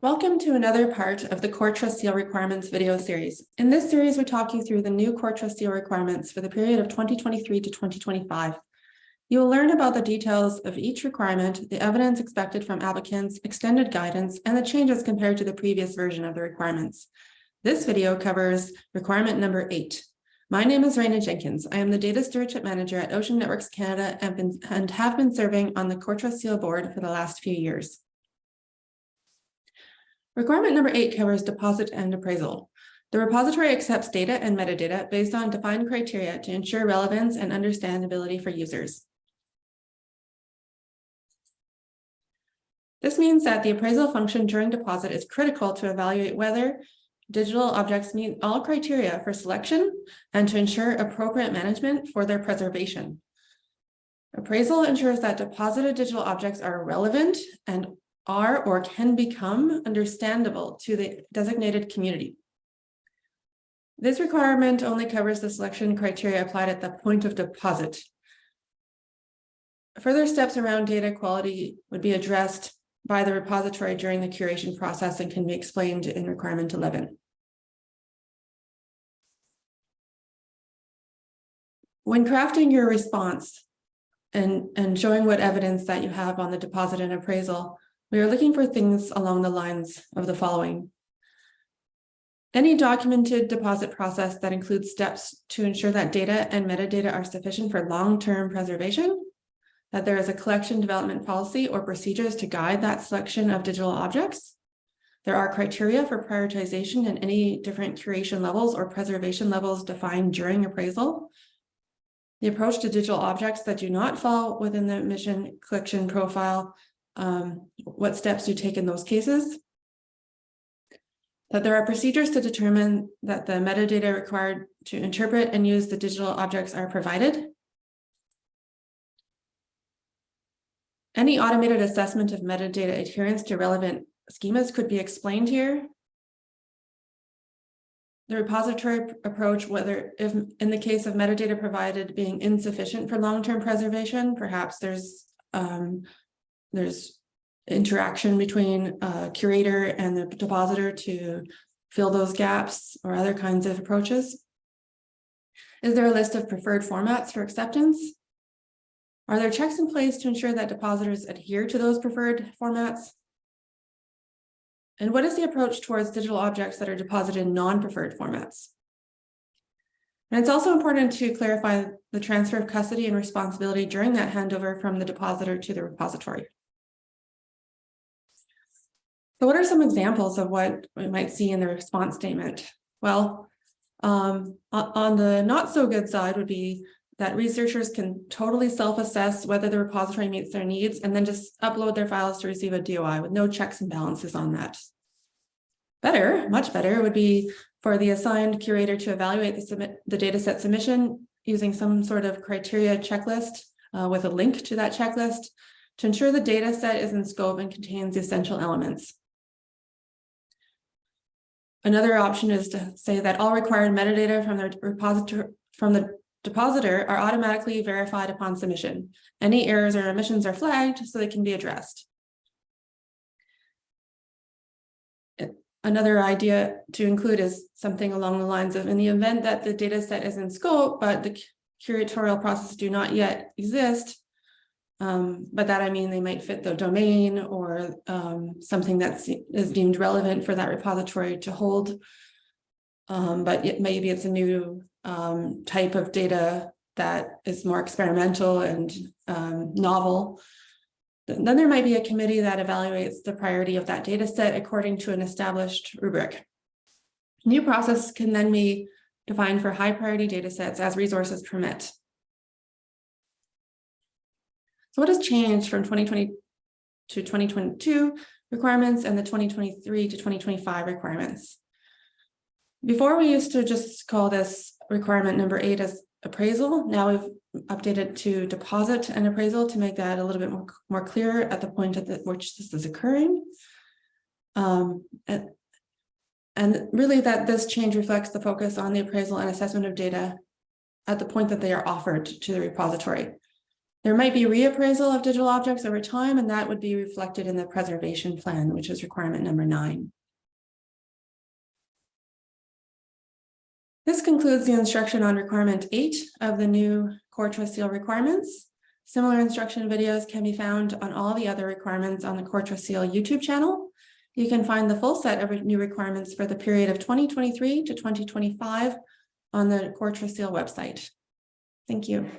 Welcome to another part of the Core Trust Seal Requirements video series. In this series, we talk you through the new Core Trust Seal requirements for the period of 2023 to 2025. You will learn about the details of each requirement, the evidence expected from applicants, extended guidance, and the changes compared to the previous version of the requirements. This video covers requirement number eight. My name is Reyna Jenkins. I am the Data Stewardship Manager at Ocean Networks Canada and, have been serving on the Core Trust Seal board for the last few years. Requirement number eight covers deposit and appraisal. The repository accepts data and metadata based on defined criteria to ensure relevance and understandability for users. This means that the appraisal function during deposit is critical to evaluate whether digital objects meet all criteria for selection and to ensure appropriate management for their preservation. Appraisal ensures that deposited digital objects are relevant and are or can become understandable to the designated community. This requirement only covers the selection criteria applied at the point of deposit. Further steps around data quality would be addressed by the repository during the curation process and can be explained in requirement 11. When crafting your response and, and showing what evidence that you have on the deposit and appraisal, we are looking for things along the lines of the following. Any documented deposit process that includes steps to ensure that data and metadata are sufficient for long-term preservation, that there is a collection development policy or procedures to guide that selection of digital objects. There are criteria for prioritization and any different curation levels or preservation levels defined during appraisal. The approach to digital objects that do not fall within the mission collection profile um, what steps you take in those cases. That there are procedures to determine that the metadata required to interpret and use the digital objects are provided. Any automated assessment of metadata adherence to relevant schemas could be explained here. The repository approach, whether if in the case of metadata provided being insufficient for long-term preservation, perhaps there's um, there's interaction between a curator and the depositor to fill those gaps or other kinds of approaches? Is there a list of preferred formats for acceptance? Are there checks in place to ensure that depositors adhere to those preferred formats? And what is the approach towards digital objects that are deposited in non-preferred formats? And it's also important to clarify the transfer of custody and responsibility during that handover from the depositor to the repository. So what are some examples of what we might see in the response statement? Well, um, on the not so good side would be that researchers can totally self-assess whether the repository meets their needs and then just upload their files to receive a DOI with no checks and balances on that. Better, much better, would be for the assigned curator to evaluate the, submit, the dataset submission using some sort of criteria checklist uh, with a link to that checklist to ensure the data set is in scope and contains the essential elements. Another option is to say that all required metadata from the repository from the depositor are automatically verified upon submission. Any errors or omissions are flagged so they can be addressed. Another idea to include is something along the lines of in the event that the data set is in scope, but the curatorial process do not yet exist, um, but that I mean they might fit the domain or um, something that is deemed relevant for that repository to hold. Um, but it, maybe it's a new um, type of data that is more experimental and um, novel. Then there might be a committee that evaluates the priority of that data set according to an established rubric. New process can then be defined for high priority data sets as resources permit. So what has changed from 2020 to 2022 requirements and the 2023 to 2025 requirements? Before we used to just call this requirement number eight as appraisal. Now we've updated to deposit and appraisal to make that a little bit more, more clear at the point at the, which this is occurring. Um, and, and really that this change reflects the focus on the appraisal and assessment of data at the point that they are offered to the repository. There might be reappraisal of digital objects over time, and that would be reflected in the preservation plan, which is requirement number nine. This concludes the instruction on requirement eight of the new core trust seal requirements. Similar instruction videos can be found on all the other requirements on the core seal YouTube channel. You can find the full set of new requirements for the period of twenty twenty-three to twenty twenty-five on the core seal website. Thank you.